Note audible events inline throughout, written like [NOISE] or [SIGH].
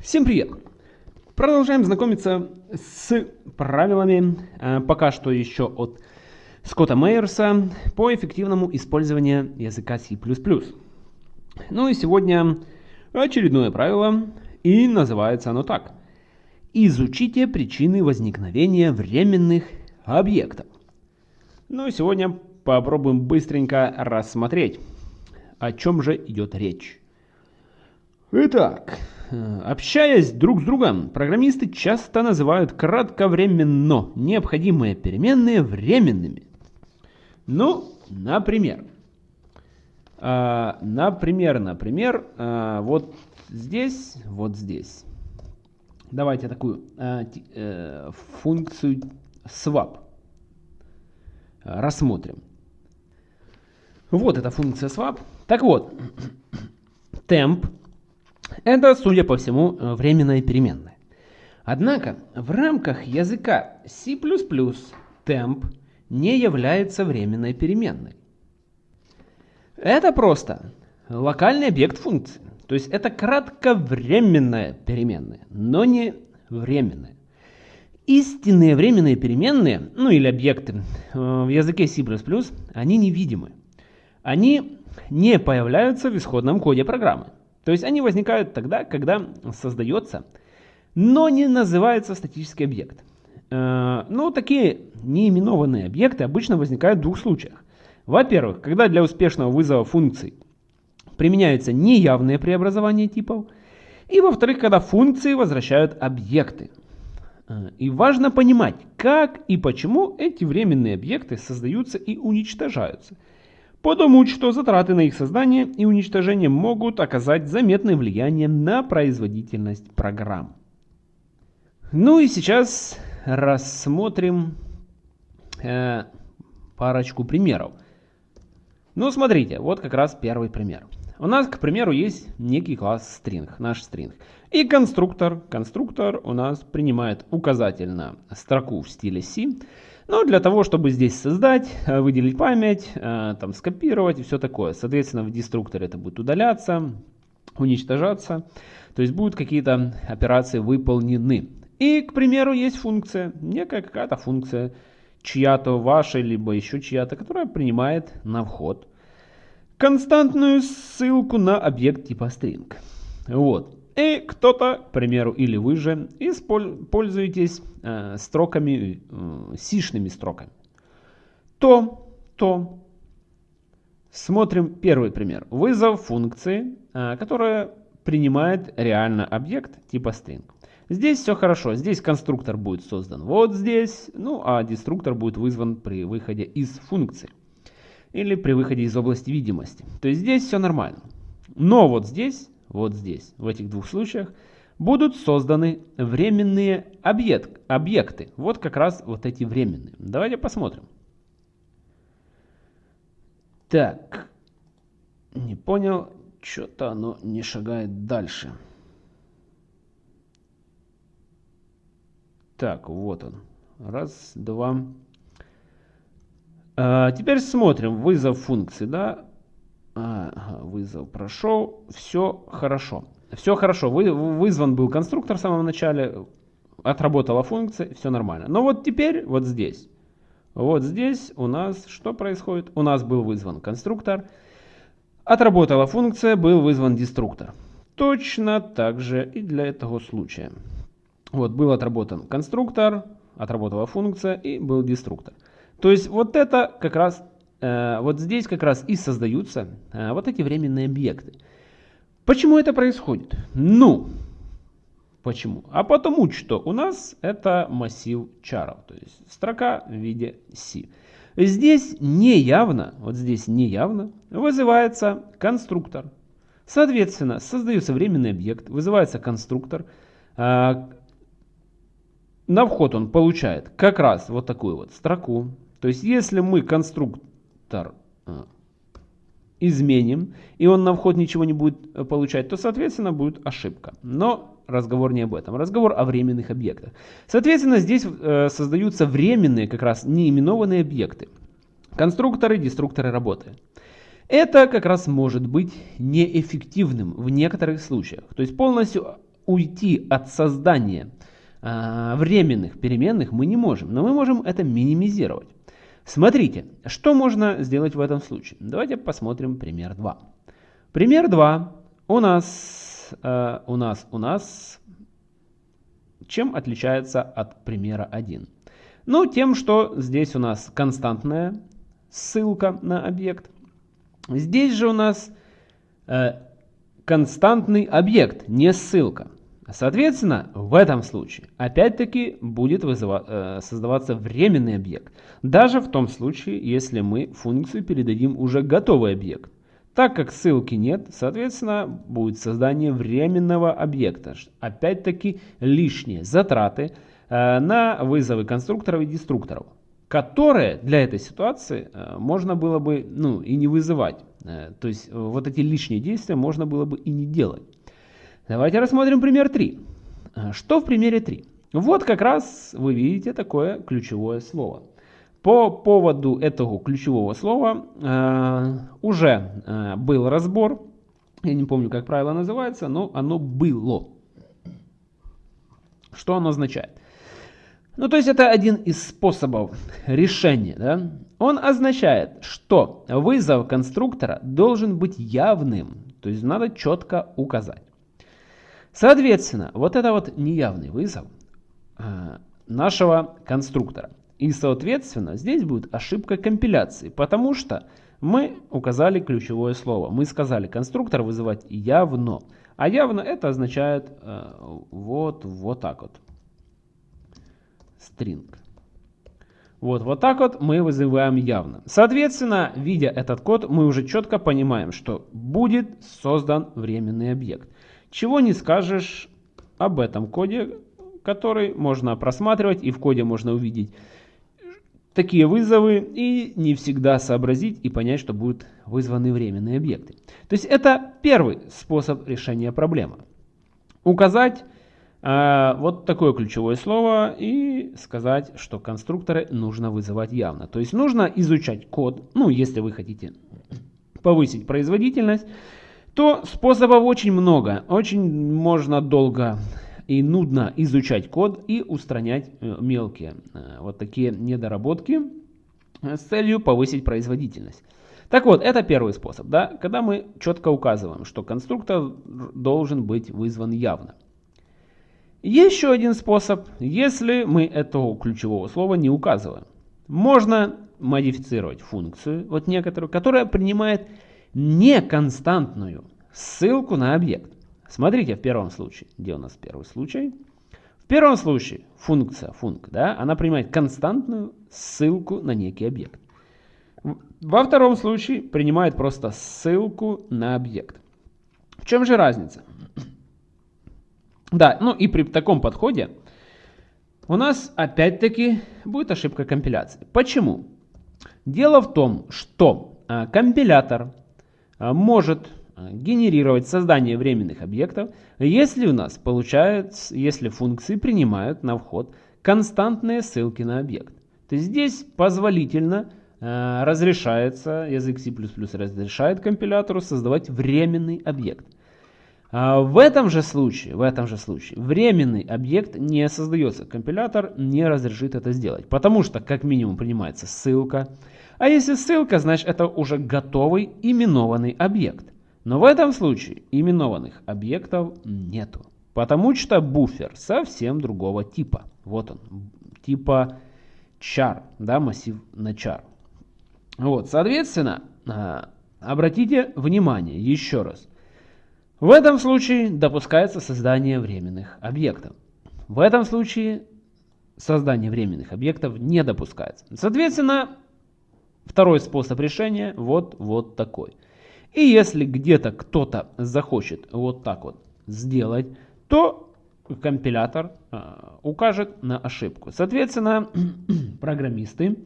Всем привет! Продолжаем знакомиться с правилами, э, пока что еще от Скотта Мейерса, по эффективному использованию языка C++. Ну и сегодня очередное правило, и называется оно так. Изучите причины возникновения временных объектов. Ну и сегодня попробуем быстренько рассмотреть, о чем же идет речь. Итак, общаясь друг с другом, программисты часто называют кратковременно необходимые переменные временными. Ну, например, э, например, например, э, вот здесь, вот здесь. Давайте такую функцию swap рассмотрим. Вот эта функция swap. Так вот, [CLEARS THROAT] temp это, судя по всему, э, временная переменная. Однако в рамках языка C++ temp не является временной переменной. Это просто локальный объект функции. То есть это кратковременная переменная, но не временная. Истинные временные переменные, ну или объекты э, в языке C++, они невидимы. Они не появляются в исходном коде программы. То есть они возникают тогда, когда создается, но не называется статический объект. Э, ну, такие неименованные объекты обычно возникают в двух случаях. Во-первых, когда для успешного вызова функций применяются неявные преобразования типов. И во-вторых, когда функции возвращают объекты. Э, и важно понимать, как и почему эти временные объекты создаются и уничтожаются – потому что затраты на их создание и уничтожение могут оказать заметное влияние на производительность программ. Ну и сейчас рассмотрим э, парочку примеров. Ну смотрите, вот как раз первый пример. У нас, к примеру, есть некий класс string, наш string. И конструктор. Конструктор у нас принимает указатель на строку в стиле C но для того, чтобы здесь создать, э, выделить память, э, там скопировать и все такое. Соответственно, в деструкторе это будет удаляться, уничтожаться. То есть будут какие-то операции выполнены. И, к примеру, есть функция, некая какая-то функция, чья-то ваша, либо еще чья-то, которая принимает на вход константную ссылку на объект типа string. Вот. И кто-то, к примеру, или вы же, пользуетесь э, строками, э, сишными строками. То, то, смотрим первый пример. Вызов функции, э, которая принимает реально объект типа string. Здесь все хорошо. Здесь конструктор будет создан вот здесь, ну а деструктор будет вызван при выходе из функции. Или при выходе из области видимости. То есть здесь все нормально. Но вот здесь вот здесь, в этих двух случаях, будут созданы временные объект, объекты. Вот как раз вот эти временные. Давайте посмотрим. Так, не понял, что-то оно не шагает дальше. Так, вот он. Раз, два. А, теперь смотрим вызов функции, да. Ага, вызов прошел. Все хорошо. Все хорошо. Вы, вызван был конструктор в самом начале. Отработала функция. Все нормально. Но вот теперь, вот здесь. Вот здесь у нас что происходит? У нас был вызван конструктор. Отработала функция, был вызван деструктор. Точно так же и для этого случая. Вот был отработан конструктор, отработала функция и был деструктор. То есть вот это как раз вот здесь как раз и создаются э, вот эти временные объекты. Почему это происходит? Ну, почему? А потому что у нас это массив чаров, то есть строка в виде C. Здесь неявно, вот здесь неявно вызывается конструктор. Соответственно, создается временный объект, вызывается конструктор. Э, на вход он получает как раз вот такую вот строку. То есть, если мы конструктор тар а, изменим, и он на вход ничего не будет э, получать, то, соответственно, будет ошибка. Но разговор не об этом. Разговор о временных объектах. Соответственно, здесь э, создаются временные, как раз неименованные объекты. Конструкторы, деструкторы работы. Это как раз может быть неэффективным в некоторых случаях. То есть полностью уйти от создания э, временных переменных мы не можем, но мы можем это минимизировать. Смотрите, что можно сделать в этом случае. Давайте посмотрим пример 2. Пример 2 у нас, э, у нас, у нас, чем отличается от примера 1? Ну, тем, что здесь у нас константная ссылка на объект. Здесь же у нас э, константный объект, не ссылка. Соответственно, в этом случае опять-таки будет э, создаваться временный объект. Даже в том случае, если мы функцию передадим уже готовый объект. Так как ссылки нет, соответственно, будет создание временного объекта. Опять-таки лишние затраты э, на вызовы конструкторов и деструкторов, которые для этой ситуации э, можно было бы ну, и не вызывать. То есть вот эти лишние действия можно было бы и не делать. Давайте рассмотрим пример 3. Э, что в примере 3? Вот как раз вы видите такое ключевое слово. По поводу этого ключевого слова э, уже э, был разбор. Я не помню, как правило называется, но оно было. Что оно означает? Ну, то есть это один из способов решения. Да? Он означает, что вызов конструктора должен быть явным. То есть надо четко указать. Соответственно, вот это вот неявный вызов э, нашего конструктора. И, соответственно, здесь будет ошибка компиляции, потому что мы указали ключевое слово. Мы сказали конструктор вызывать явно. А явно это означает э, вот, вот так вот. String. Вот, вот так вот мы вызываем явно. Соответственно, видя этот код, мы уже четко понимаем, что будет создан временный объект. Чего не скажешь об этом коде, который можно просматривать, и в коде можно увидеть такие вызовы и не всегда сообразить и понять, что будут вызваны временные объекты. То есть это первый способ решения проблемы. Указать э, вот такое ключевое слово и сказать, что конструкторы нужно вызывать явно. То есть нужно изучать код, ну если вы хотите повысить производительность, то способов очень много. Очень можно долго и нудно изучать код и устранять э, мелкие э, вот такие недоработки э, с целью повысить производительность. Так вот, это первый способ, да, когда мы четко указываем, что конструктор должен быть вызван явно. Еще один способ, если мы этого ключевого слова не указываем. Можно модифицировать функцию, вот некоторую, которая принимает неконстантную ссылку на объект. Смотрите в первом случае. Где у нас первый случай? В первом случае функция func, да, она принимает константную ссылку на некий объект. Во втором случае принимает просто ссылку на объект. В чем же разница? Да, ну и при таком подходе у нас опять-таки будет ошибка компиляции. Почему? Дело в том, что а, компилятор может а, генерировать создание временных объектов, если у нас получается, если функции принимают на вход константные ссылки на объект. То есть здесь позволительно э, разрешается, язык C++ разрешает компилятору создавать временный объект. А в этом же случае, в этом же случае временный объект не создается, компилятор не разрешит это сделать, потому что как минимум принимается ссылка, а если ссылка, значит это уже готовый именованный объект. Но в этом случае именованных объектов нету, потому что буфер совсем другого типа. Вот он, типа char, да, массив на char. Вот, соответственно, а, обратите внимание еще раз. В этом случае допускается создание временных объектов. В этом случае создание временных объектов не допускается. Соответственно, Второй способ решения вот, вот такой. И если где-то кто-то захочет вот так вот сделать, то компилятор э, укажет на ошибку. Соответственно, [CLEARS THROAT] программисты,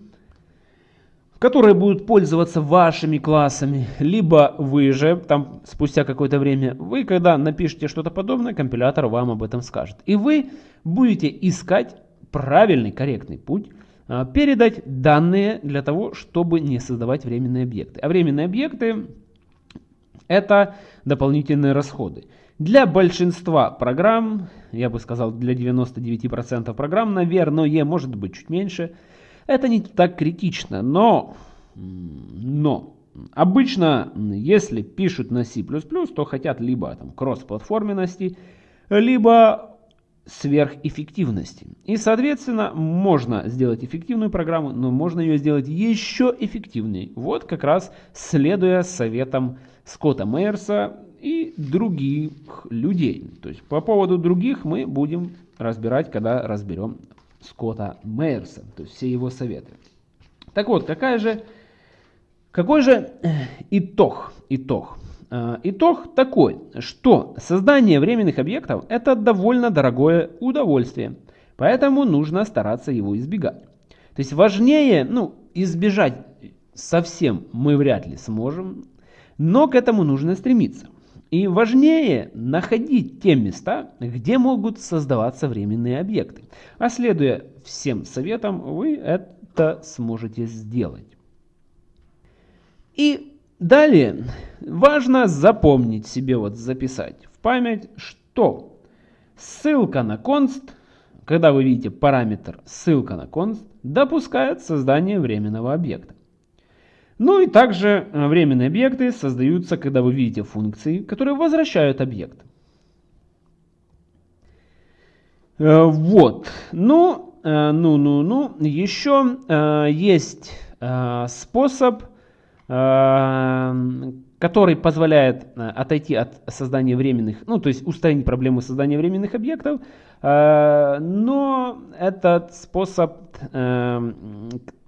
которые будут пользоваться вашими классами, либо вы же, там спустя какое-то время, вы когда напишите что-то подобное, компилятор вам об этом скажет. И вы будете искать правильный, корректный путь, передать данные для того, чтобы не создавать временные объекты. А временные объекты это дополнительные расходы. Для большинства программ, я бы сказал для 99% программ, наверное, может быть чуть меньше, это не так критично, но, но обычно, если пишут на C++, то хотят либо там кросс-платформенности, либо сверхэффективности. И, соответственно, можно сделать эффективную программу, но можно ее сделать еще эффективнее. Вот как раз следуя советам Скотта Мейерса и других людей. То есть по поводу других мы будем разбирать, когда разберем Скотта Мейерса, то есть все его советы. Так вот, какая же, какой же э, итог? Итог. Э, итог такой, что создание временных объектов это довольно дорогое удовольствие, поэтому нужно стараться его избегать. То есть важнее, ну, избежать совсем мы вряд ли сможем, но к этому нужно стремиться. И важнее находить те места, где могут создаваться временные объекты. А следуя всем советам, вы это сможете сделать. И далее важно запомнить себе, вот записать в память, что ссылка на const, когда вы видите параметр ссылка на const, допускает создание временного объекта. Ну и также э, временные объекты создаются, когда вы видите функции, которые возвращают объект. Э, вот. Ну, э, ну, ну, ну. Еще есть способ, который позволяет отойти от создания временных, ну, то есть устранить проблему создания временных объектов, но этот способ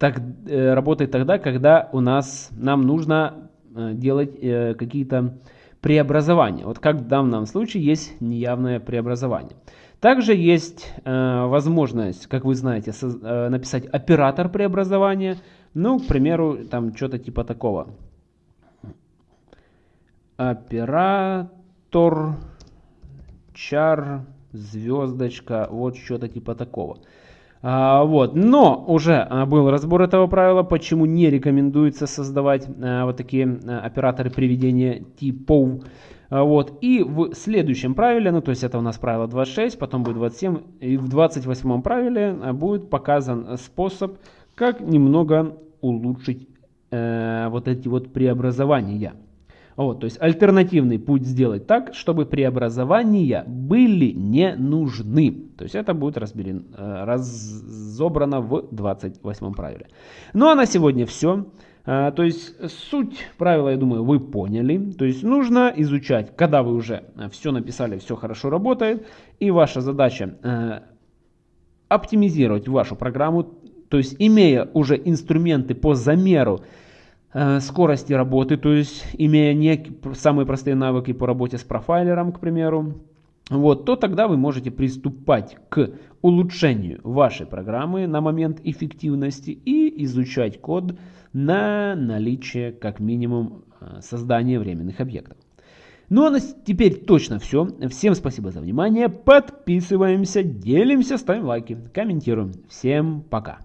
так, э, работает тогда, когда у нас, нам нужно э, делать э, какие-то преобразования. Вот как в данном случае есть неявное преобразование. Также есть э, возможность, как вы знаете, э, написать оператор преобразования. Ну, к примеру, там что-то типа такого. Оператор char звездочка, вот что-то типа такого. А, вот. Но уже а, был разбор этого правила, почему не рекомендуется создавать а, вот такие а, операторы приведения типов. А, вот. И в следующем правиле, ну то есть это у нас правило 26, потом будет 27, и в 28 правиле а, будет показан способ, как немного улучшить э, вот эти вот преобразования. Вот, то есть альтернативный путь сделать так, чтобы преобразования были не нужны. То есть это будет разберен, э, разобрано в 28 правиле. Ну а на сегодня все. Э, то есть суть правила, я думаю, вы поняли. То есть нужно изучать, когда вы уже все написали, все хорошо работает. И ваша задача э, оптимизировать вашу программу. То есть имея уже инструменты по замеру Э, скорости работы, то есть имея не самые простые навыки по работе с профайлером, к примеру, вот, то тогда вы можете приступать к улучшению вашей программы на момент эффективности и изучать код на наличие как минимум э, создания временных объектов. Ну а на теперь точно все. Всем спасибо за внимание. Подписываемся, делимся, ставим лайки, комментируем. Всем пока.